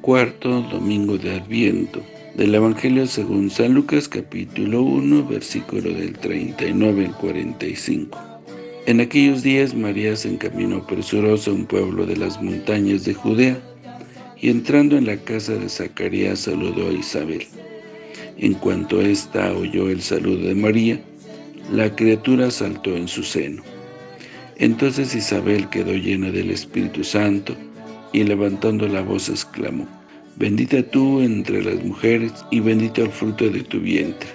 Cuarto domingo de Adviento. Del Evangelio según San Lucas capítulo 1 versículo del 39 al 45. En aquellos días María se encaminó presurosa a un pueblo de las montañas de Judea y entrando en la casa de Zacarías saludó a Isabel. En cuanto ésta oyó el saludo de María, la criatura saltó en su seno. Entonces Isabel quedó llena del Espíritu Santo y levantando la voz exclamó, Bendita tú entre las mujeres, y bendito el fruto de tu vientre.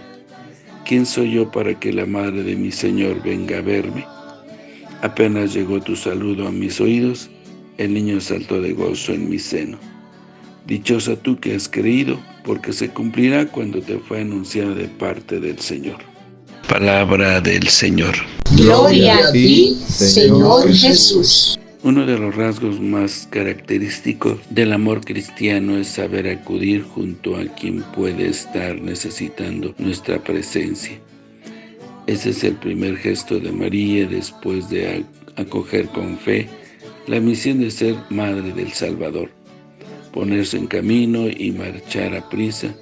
¿Quién soy yo para que la madre de mi Señor venga a verme? Apenas llegó tu saludo a mis oídos, el niño saltó de gozo en mi seno. Dichosa tú que has creído, porque se cumplirá cuando te fue anunciada de parte del Señor. Palabra del Señor. Gloria a ti, Señor Jesús. Uno de los rasgos más característicos del amor cristiano es saber acudir junto a quien puede estar necesitando nuestra presencia. Ese es el primer gesto de María después de acoger con fe la misión de ser Madre del Salvador, ponerse en camino y marchar a prisa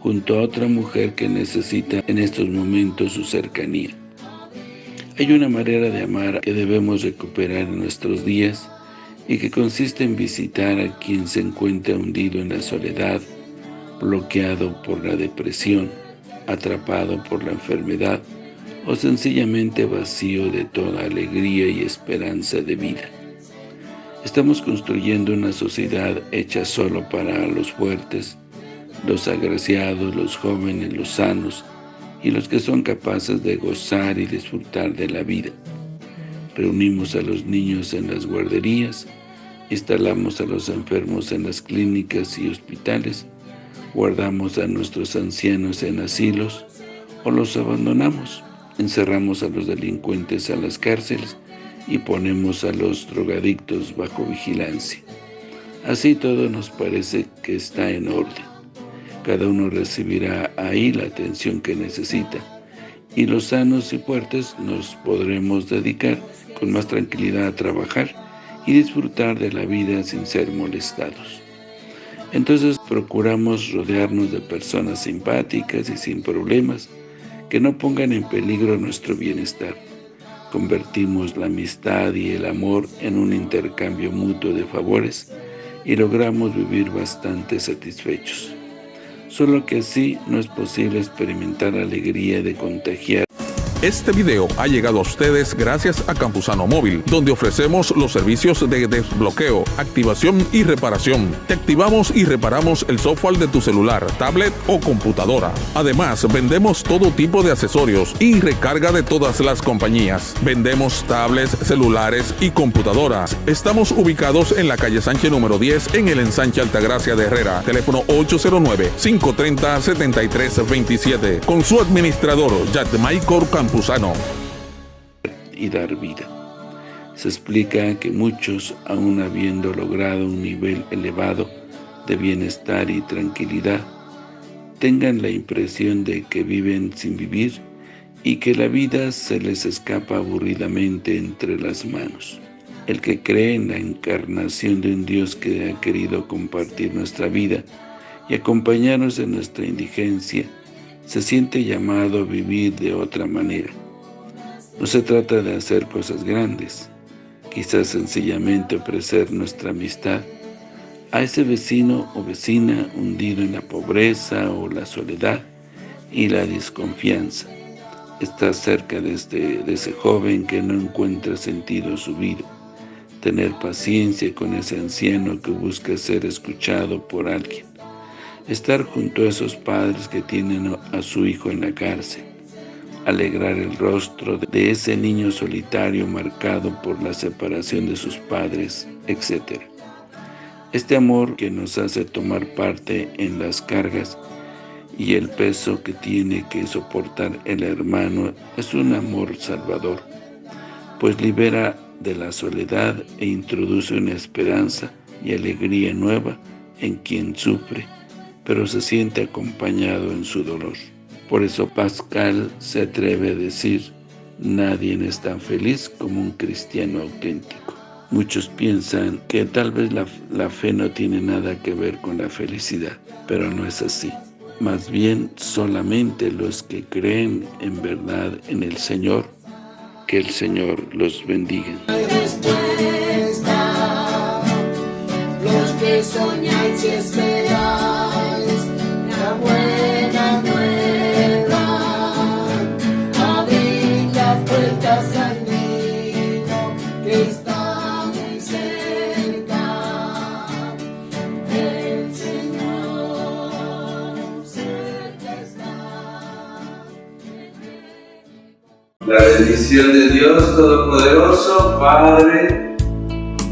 junto a otra mujer que necesita en estos momentos su cercanía. Hay una manera de amar que debemos recuperar en nuestros días y que consiste en visitar a quien se encuentra hundido en la soledad, bloqueado por la depresión, atrapado por la enfermedad o sencillamente vacío de toda alegría y esperanza de vida. Estamos construyendo una sociedad hecha solo para los fuertes, los agraciados, los jóvenes, los sanos, y los que son capaces de gozar y disfrutar de la vida. Reunimos a los niños en las guarderías, instalamos a los enfermos en las clínicas y hospitales, guardamos a nuestros ancianos en asilos o los abandonamos, encerramos a los delincuentes a las cárceles y ponemos a los drogadictos bajo vigilancia. Así todo nos parece que está en orden. Cada uno recibirá ahí la atención que necesita y los sanos y fuertes nos podremos dedicar con más tranquilidad a trabajar y disfrutar de la vida sin ser molestados. Entonces procuramos rodearnos de personas simpáticas y sin problemas que no pongan en peligro nuestro bienestar. Convertimos la amistad y el amor en un intercambio mutuo de favores y logramos vivir bastante satisfechos. Solo que así no es posible experimentar alegría de contagiar este video ha llegado a ustedes gracias a Campusano Móvil, donde ofrecemos los servicios de desbloqueo, activación y reparación. Te activamos y reparamos el software de tu celular, tablet o computadora. Además, vendemos todo tipo de accesorios y recarga de todas las compañías. Vendemos tablets, celulares y computadoras. Estamos ubicados en la calle Sánchez número 10 en el ensanche Altagracia de Herrera. Teléfono 809-530-7327. Con su administrador, Michael Y dar vida. Se explica que muchos, aun habiendo logrado un nivel elevado de bienestar y tranquilidad, tengan la impresión de que viven sin vivir y que la vida se les escapa aburridamente entre las manos. El que cree en la encarnación de un Dios que ha querido compartir nuestra vida y acompañarnos en nuestra indigencia, se siente llamado a vivir de otra manera. No se trata de hacer cosas grandes, quizás sencillamente ofrecer nuestra amistad a ese vecino o vecina hundido en la pobreza o la soledad y la desconfianza. Estar cerca de, este, de ese joven que no encuentra sentido en su vida. Tener paciencia con ese anciano que busca ser escuchado por alguien estar junto a esos padres que tienen a su hijo en la cárcel, alegrar el rostro de ese niño solitario marcado por la separación de sus padres, etc. Este amor que nos hace tomar parte en las cargas y el peso que tiene que soportar el hermano es un amor salvador, pues libera de la soledad e introduce una esperanza y alegría nueva en quien sufre, pero se siente acompañado en su dolor. Por eso Pascal se atreve a decir, nadie es tan feliz como un cristiano auténtico. Muchos piensan que tal vez la, fe no tiene nada que ver con la felicidad, pero no es así. Más bien, solamente los que creen en verdad en el Señor, que el Señor los bendiga. Los que soñáis y El Señor cerca está. La bendición de Dios Todopoderoso, Padre,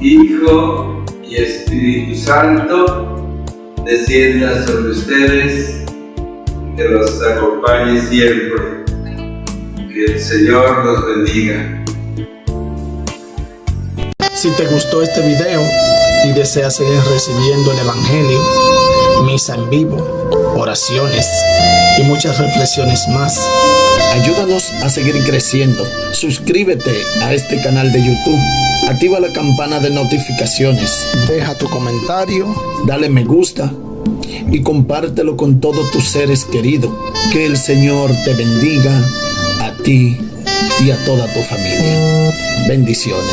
Hijo y Espíritu Santo, descienda sobre ustedes, que los acompañe siempre. Que el Señor los bendiga. Si te gustó este video y deseas seguir recibiendo el Evangelio, misa en vivo, oraciones y muchas reflexiones más, ayúdanos a seguir creciendo. Suscríbete a este canal de YouTube, activa la campana de notificaciones, deja tu comentario, dale me gusta y compártelo con todos tus seres queridos. Que el Señor te bendiga ti y a toda tu familia. Bendiciones.